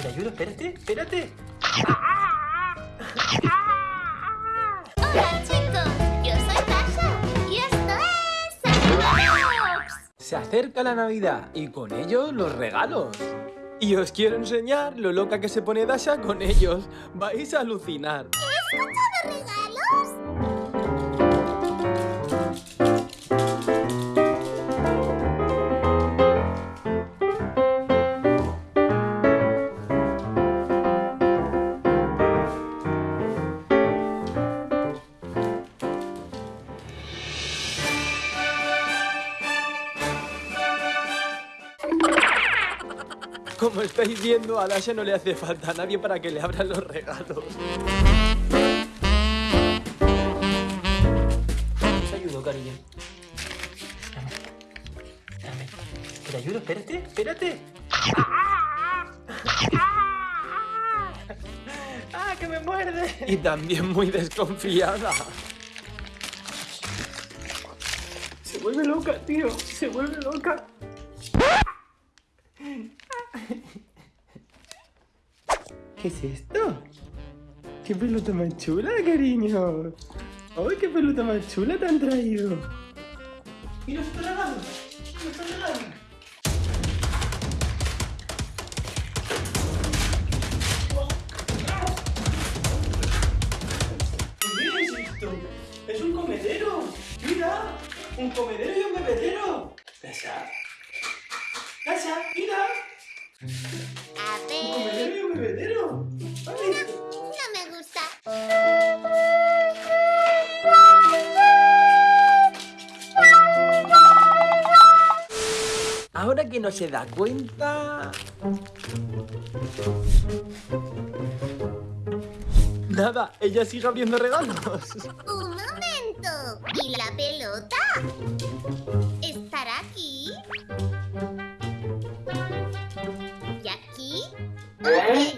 ¿Te ayudo? Espérate, espérate. Hola chicos, yo soy Tasha y esto es. Se acerca la Navidad y con ello los regalos. Y os quiero enseñar lo loca que se pone Dasha con ellos. Vais a alucinar. ¿He escuchado regalos? Como estáis viendo, a Dasha no le hace falta a nadie para que le abran los regalos. Te ayudo, cariño. Dame. Dame. ¿Te ayudo? Espérate, espérate. ¡Ah, que me muerde! Y también muy desconfiada. Se vuelve loca, tío. Se vuelve loca. ¿Qué es esto? ¿Qué pelota más chula, cariño? ¡Ay, qué pelota más chula te han traído! ¡Mira, está regalo! ¡Mira, está! ¿Qué es esto? ¡Es un comedero! ¡Mira! ¡Un comedero y un bebedero! ¡Casa! ¡Casa! ¡Mira! A ¡Un ver, y bebedero! ¡Vale! no me gusta. Ahora que no se da cuenta... Nada, ella sigue abriendo regalos. Un momento. ¿Y la pelota? Spanish